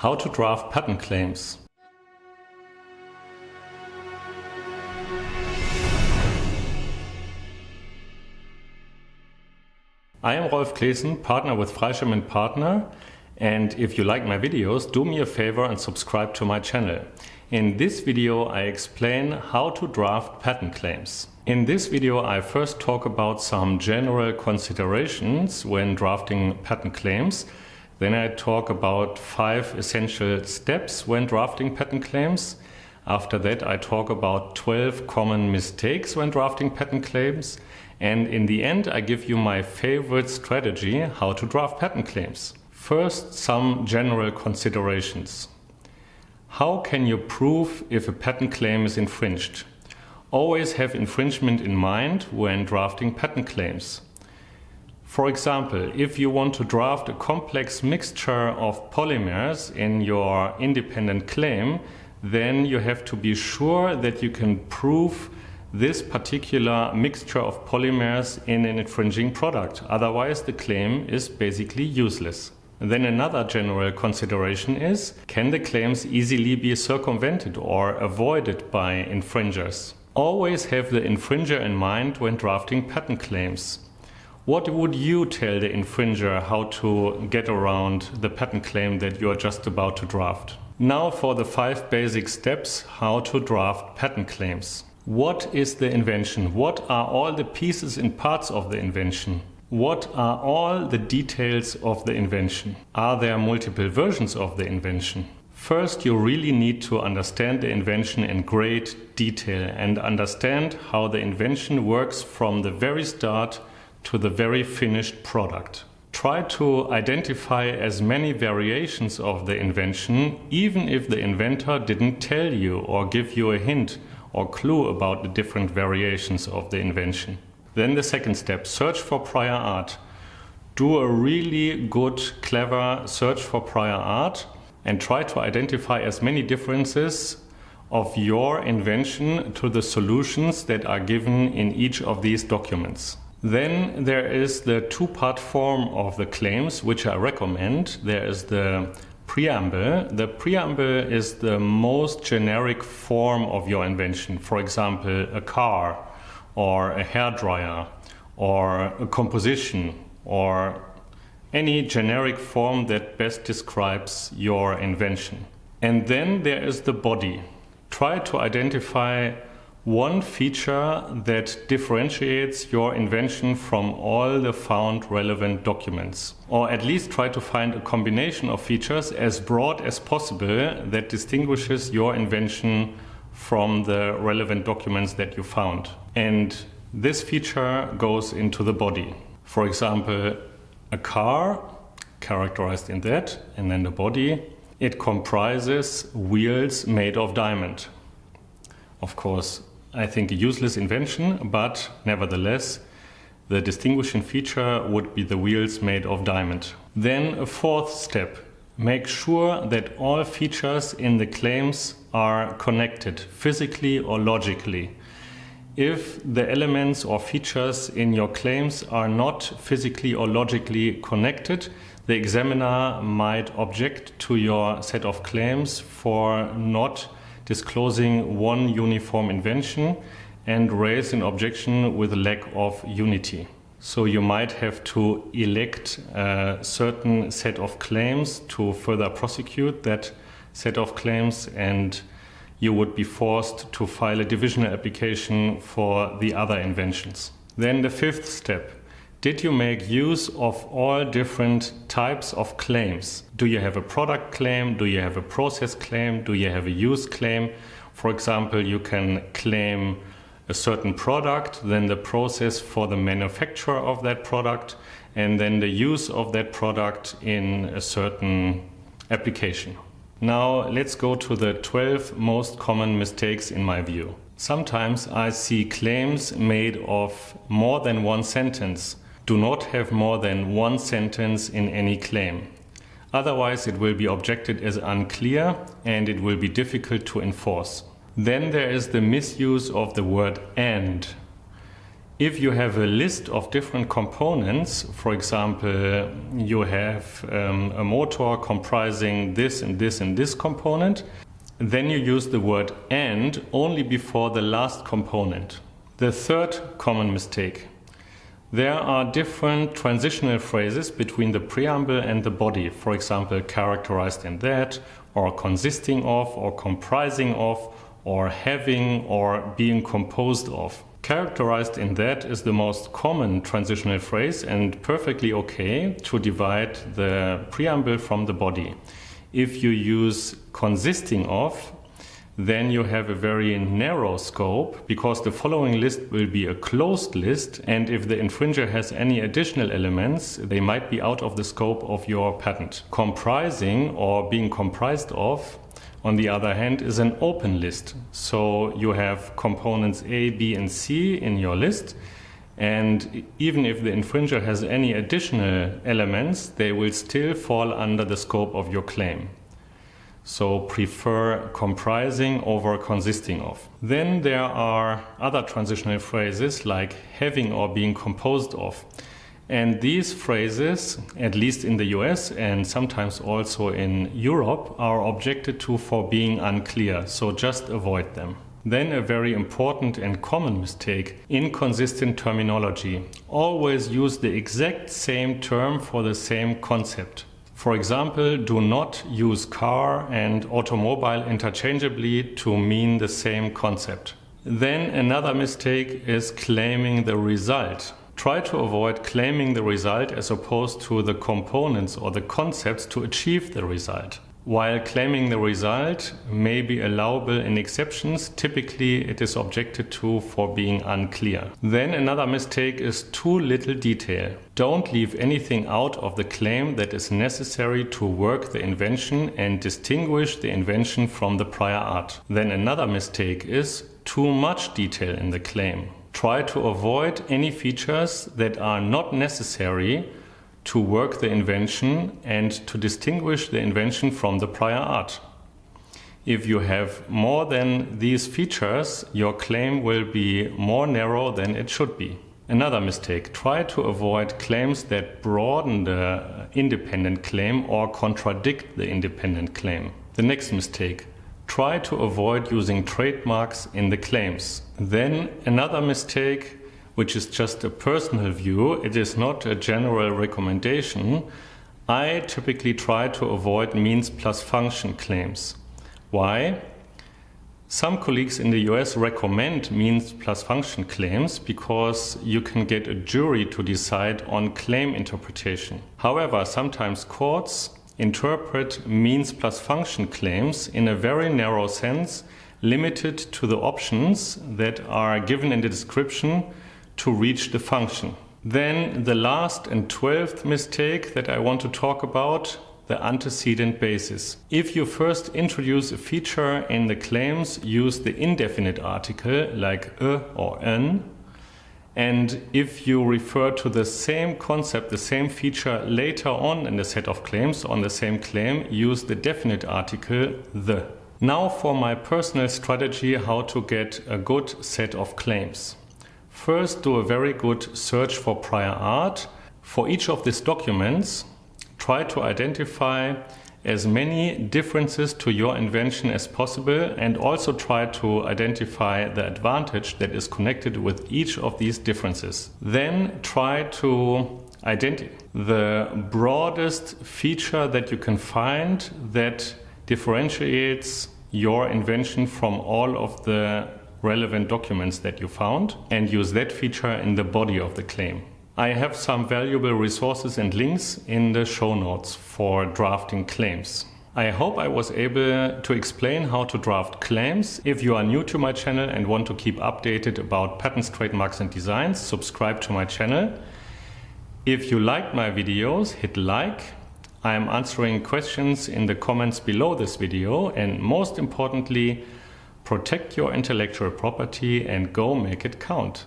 How to draft patent claims. I am Rolf Claessen, partner with Freischem Partner and if you like my videos, do me a favor and subscribe to my channel. In this video I explain how to draft patent claims. In this video I first talk about some general considerations when drafting patent claims then I talk about five essential steps when drafting patent claims. After that I talk about 12 common mistakes when drafting patent claims. And in the end I give you my favorite strategy how to draft patent claims. First, some general considerations. How can you prove if a patent claim is infringed? Always have infringement in mind when drafting patent claims. For example, if you want to draft a complex mixture of polymers in your independent claim, then you have to be sure that you can prove this particular mixture of polymers in an infringing product. Otherwise, the claim is basically useless. Then another general consideration is, can the claims easily be circumvented or avoided by infringers? Always have the infringer in mind when drafting patent claims. What would you tell the infringer how to get around the patent claim that you are just about to draft? Now for the five basic steps how to draft patent claims. What is the invention? What are all the pieces and parts of the invention? What are all the details of the invention? Are there multiple versions of the invention? First, you really need to understand the invention in great detail and understand how the invention works from the very start to the very finished product. Try to identify as many variations of the invention, even if the inventor didn't tell you or give you a hint or clue about the different variations of the invention. Then the second step, search for prior art. Do a really good, clever search for prior art and try to identify as many differences of your invention to the solutions that are given in each of these documents. Then there is the two-part form of the claims, which I recommend. There is the preamble. The preamble is the most generic form of your invention. For example, a car or a hair dryer or a composition or any generic form that best describes your invention. And then there is the body. Try to identify one feature that differentiates your invention from all the found relevant documents. Or at least try to find a combination of features as broad as possible that distinguishes your invention from the relevant documents that you found. And this feature goes into the body. For example, a car, characterized in that, and then the body, it comprises wheels made of diamond. Of course, I think a useless invention, but nevertheless, the distinguishing feature would be the wheels made of diamond. Then a fourth step, make sure that all features in the claims are connected physically or logically. If the elements or features in your claims are not physically or logically connected, the examiner might object to your set of claims for not disclosing one uniform invention and raise an objection with lack of unity. So you might have to elect a certain set of claims to further prosecute that set of claims and you would be forced to file a divisional application for the other inventions. Then the fifth step did you make use of all different types of claims? Do you have a product claim? Do you have a process claim? Do you have a use claim? For example, you can claim a certain product, then the process for the manufacture of that product, and then the use of that product in a certain application. Now let's go to the 12 most common mistakes in my view. Sometimes I see claims made of more than one sentence do not have more than one sentence in any claim. Otherwise it will be objected as unclear and it will be difficult to enforce. Then there is the misuse of the word and. If you have a list of different components, for example, you have um, a motor comprising this and this and this component, then you use the word and only before the last component. The third common mistake. There are different transitional phrases between the preamble and the body, for example, characterized in that, or consisting of, or comprising of, or having, or being composed of. Characterized in that is the most common transitional phrase and perfectly okay to divide the preamble from the body. If you use consisting of, then you have a very narrow scope because the following list will be a closed list and if the infringer has any additional elements they might be out of the scope of your patent. Comprising or being comprised of on the other hand, is an open list. So you have components A, B, and C in your list. And even if the infringer has any additional elements, they will still fall under the scope of your claim. So prefer comprising over consisting of. Then there are other transitional phrases like having or being composed of. And these phrases, at least in the US and sometimes also in Europe, are objected to for being unclear, so just avoid them. Then a very important and common mistake, inconsistent terminology. Always use the exact same term for the same concept. For example, do not use car and automobile interchangeably to mean the same concept. Then another mistake is claiming the result. Try to avoid claiming the result as opposed to the components or the concepts to achieve the result. While claiming the result may be allowable in exceptions, typically it is objected to for being unclear. Then another mistake is too little detail. Don't leave anything out of the claim that is necessary to work the invention and distinguish the invention from the prior art. Then another mistake is too much detail in the claim try to avoid any features that are not necessary to work the invention and to distinguish the invention from the prior art. If you have more than these features, your claim will be more narrow than it should be. Another mistake, try to avoid claims that broaden the independent claim or contradict the independent claim. The next mistake, try to avoid using trademarks in the claims. Then another mistake, which is just a personal view, it is not a general recommendation. I typically try to avoid means plus function claims. Why? Some colleagues in the US recommend means plus function claims because you can get a jury to decide on claim interpretation. However, sometimes courts interpret means plus function claims in a very narrow sense, limited to the options that are given in the description to reach the function. Then the last and twelfth mistake that I want to talk about the antecedent basis. If you first introduce a feature in the claims, use the indefinite article like a or an and if you refer to the same concept, the same feature later on in the set of claims on the same claim, use the definite article the. Now for my personal strategy how to get a good set of claims. First do a very good search for prior art. For each of these documents, try to identify as many differences to your invention as possible and also try to identify the advantage that is connected with each of these differences. Then try to identify the broadest feature that you can find that differentiates your invention from all of the relevant documents that you found and use that feature in the body of the claim. I have some valuable resources and links in the show notes for drafting claims. I hope I was able to explain how to draft claims. If you are new to my channel and want to keep updated about patents, trademarks and designs, subscribe to my channel. If you liked my videos, hit like. I am answering questions in the comments below this video and most importantly, protect your intellectual property and go make it count.